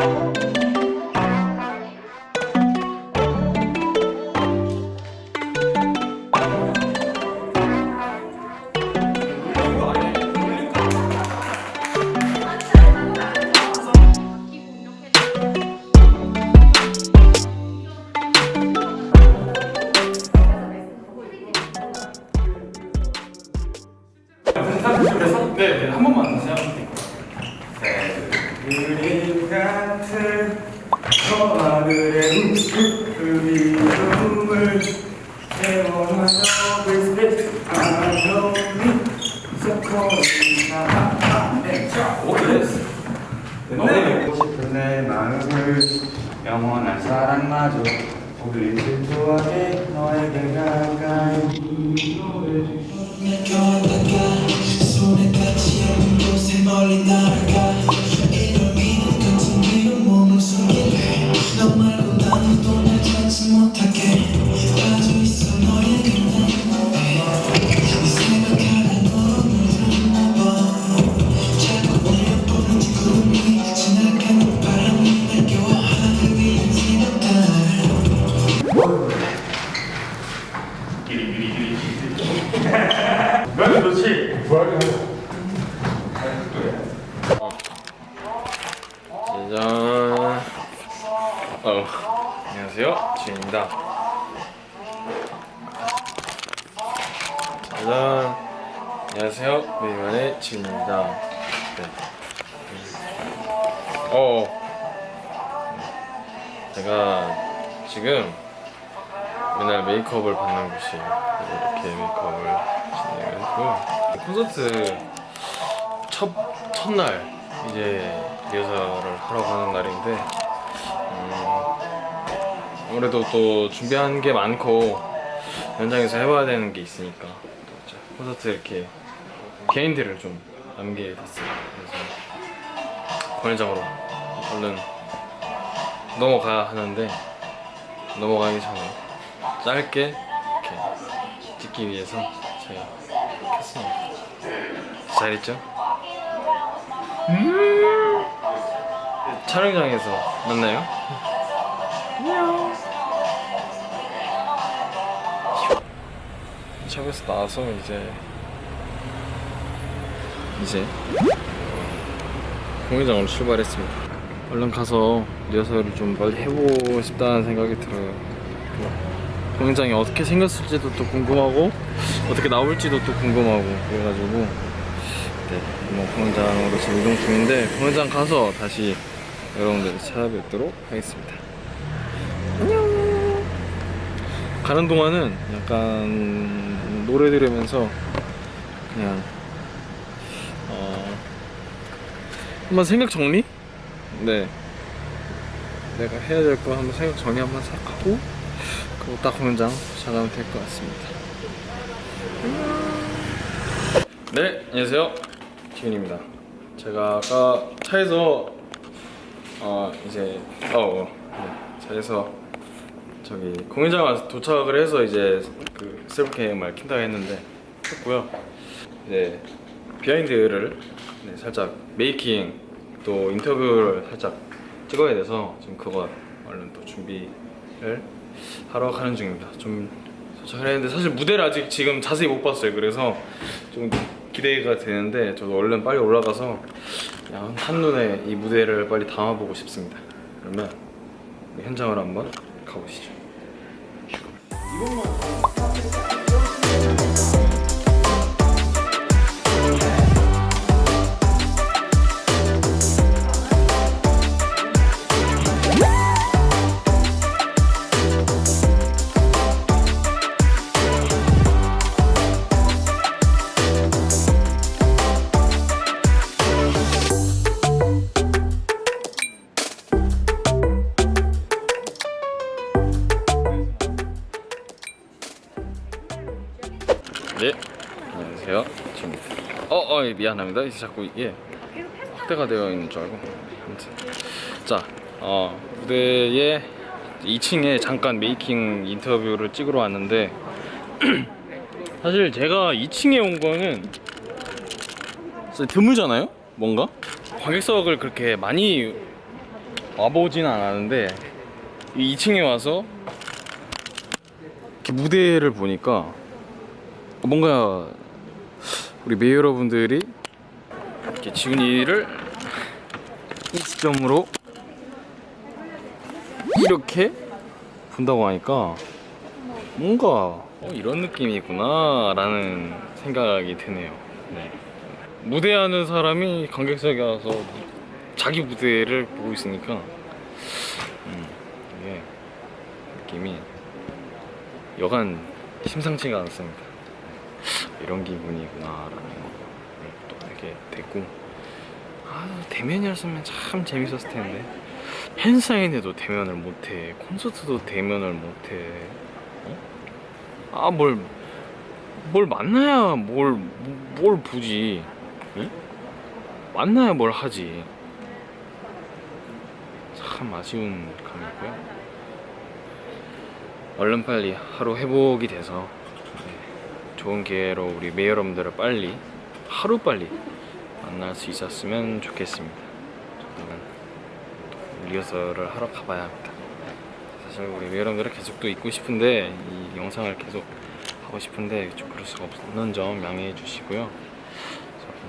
네, 내 마음을 영원한 사랑마저 우리 질투하게 너에게 가까이 손에 닿지 않는 곳에 멀리 날아 짜잔. 안녕하세요. 메이만의 주인입니다. 네. 어. 제가 지금 맨날 메이크업을 받는 곳이 이렇게 메이크업을 진행을 했고요. 콘서트 첫 첫날 이제 리허설을 하러 가는 날인데 음, 아무래도 또 준비한 게 많고 현장에서 해봐야 되는 게 있으니까 콘서트 이렇게 개인들을 좀 남게 됐어요. 그래서 공연장으로 얼른 넘어가야 하는데 넘어가기 전에 짧게 이렇게 찍기 위해서 제가 켰습니다. 잘했죠? 음 촬영장에서 만나요. 샵에서 나와서 이제 이제 공연장으로 출발했습니다. 얼른 가서 리허설을 좀 빨리 해보고 싶다는 생각이 들어요. 또 공연장이 어떻게 생겼을지도 또 궁금하고 어떻게 나올지도 또 궁금하고 그래가지고 네, 뭐 공연장으로 지금 이동 중인데 공연장 가서 다시 여러분들 찾아뵙도록 하겠습니다. 안녕. 가는 동안은 약간 노래 들으면서 그냥 어 한번 생각 정리? 네. 내가 해야 될 거 한번 생각 정리 한번 싹 하고 그리고 딱 공연장 찾아가면 될 것 같습니다. 네, 안녕하세요. 기훈입니다. 제가 아까 차에서 어 이제 어, 어 네, 차에서 저기 공연장 와서 도착을 해서 이제 그 셀프 cam을 킨다고 했는데 했고요. 이제 behind를 네, 살짝 making 또 인터뷰를 살짝 찍어야 돼서 지금 그거 얼른 또 준비를 하러 가는 중입니다. 좀 도착을 했는데 사실 무대를 아직 지금 자세히 못 봤어요. 그래서 좀 기대가 되는데 저도 얼른 빨리 올라가서 그냥 한눈에 이 무대를 빨리 담아보고 싶습니다. 그러면 현장으로 한번 가보시죠. 네, 안녕하세요. 지금 어, 어, 예, 미안합니다. 이제 자꾸 이게 확대가 되어 있는 줄 알고. 아무튼 자, 어, 무대에 2층에 잠깐 메이킹 인터뷰를 찍으러 왔는데 사실 제가 2층에 온 거는 드물잖아요. 뭔가 관객석을 그렇게 많이 와보진 않았는데 2층에 와서 이렇게 무대를 보니까 뭔가 우리 메이 여러분들이 이렇게 지훈이를 이 시점으로 이렇게 본다고 하니까 뭔가 어, 이런 느낌이구나 라는 생각이 드네요 네. 무대하는 사람이 관객석에 와서 자기 무대를 보고 있으니까 음, 이게 느낌이 여간 심상치가 않습니다 이런 기분이구나 라는 걸또 알게 됐고 아 대면이었으면 참 재밌었을 텐데 팬사인회도 대면을 못해 콘서트도 대면을 못해 어? 아뭘 뭘 만나야 뭘 뭘 보지 응? 만나야 뭘 하지 참 아쉬운 감이고요 얼른 빨리 하루 회복이 돼서 네, 좋은 기회로 우리 메이 여러분들을 빨리 하루 빨리 만날 수 있었으면 좋겠습니다 저는 또 리허설을 하러 가봐야 합니다 사실 우리 메이 여러분들을 계속 또 있고 싶은데 이 영상을 계속 하고 싶은데 좀 그럴 수가 없는 점 양해해 주시고요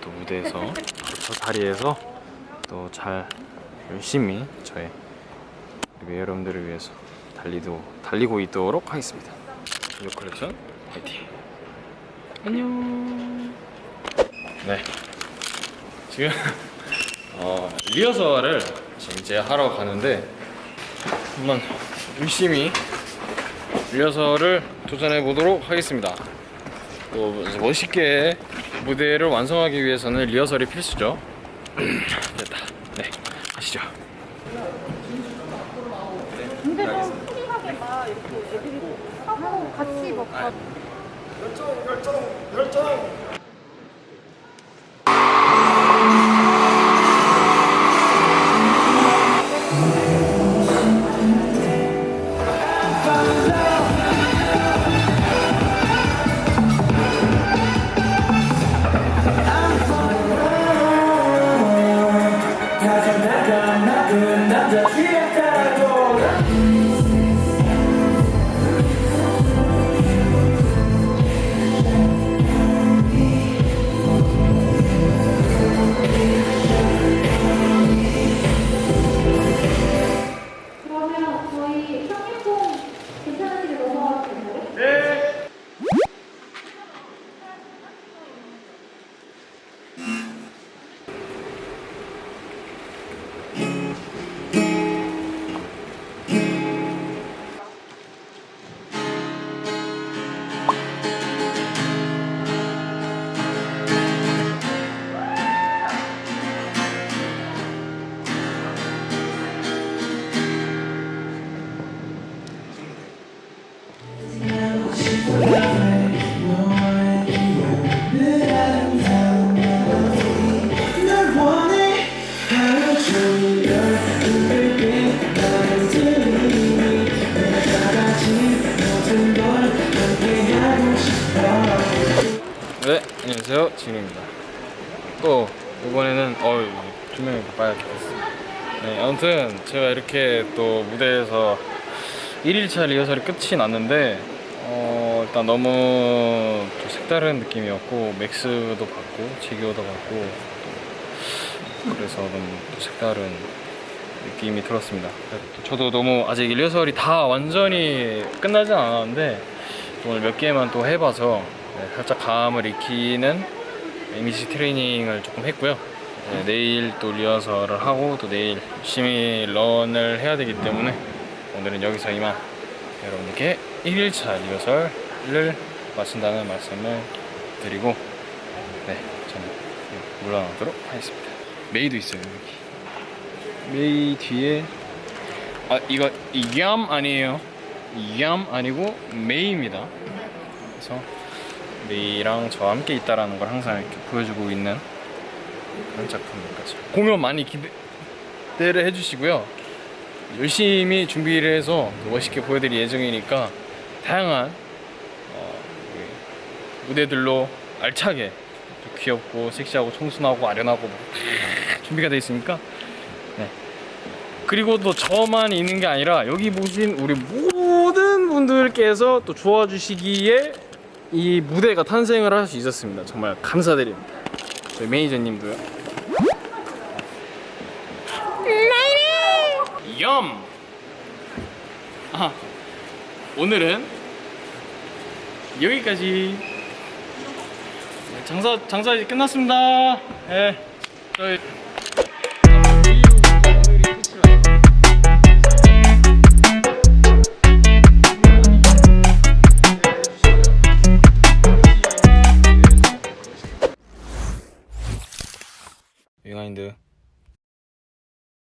또 무대에서 바로 저 자리에서 또 잘 열심히 저의 우리 여러분들을 위해서 달리도 달리고 있도록 하겠습니다. 이 컬렉션 화이팅. 안녕. 네. 지금 어, 리허설을 지금 이제 하러 가는데 한번 열심히 리허설을 도전해 보도록 하겠습니다. 또 멋있게 무대를 완성하기 위해서는 리허설이 필수죠. 됐다. 네, 가시죠. 근데 좀 프리하게 막 이렇게 애들이 하고 같이 막 다- 그러면 어 조명이 바빠야겠습니다. 네, 아무튼 제가 이렇게 또 무대에서 1일차 리허설이 끝이 났는데 어, 일단 너무 또 색다른 느낌이었고 맥스도 제기어도 받고 또 그래서 너무 또 색다른 느낌이 들었습니다. 저도 너무 아직 리허설이 다 완전히 끝나진 않았는데 오늘 몇 개만 또 해봐서 네, 살짝 감을 익히는 이미지 트레이닝을 조금 했고요. 네, 내일 또 리허설을 하고 또 내일 열심히 run을 해야 되기 때문에 오늘은 여기서 이만 여러분께 1일차 리허설을 마친다는 말씀을 드리고 네 저는 물러나도록 하겠습니다. 메이도 있어요 여기. 메이 뒤에 아 이거 이얌 아니에요. 이얌 아니고 메이입니다. 그래서 메이랑 저와 함께 있다라는 걸 항상 이렇게 보여주고 있는 그런 작품까지 공연 많이 기대를 해주시고요 열심히 준비를 해서 또 멋있게 보여드릴 예정이니까 다양한 어, 무대들로 알차게 또 귀엽고 섹시하고 청순하고 아련하고 뭐다 준비가 되어 있으니까 네. 그리고 또 저만 있는 게 아니라 여기 보신 우리 모든 분들께서 또 좋아주시기에 이 무대가 탄생을 할 수 있었습니다. 정말 감사드립니다. 저희 매니저님도요. 염. 아 오늘은 여기까지. 네, 장사 장사 이제 끝났습니다. 예. 저희 Do.